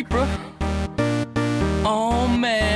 Reaper. Oh man.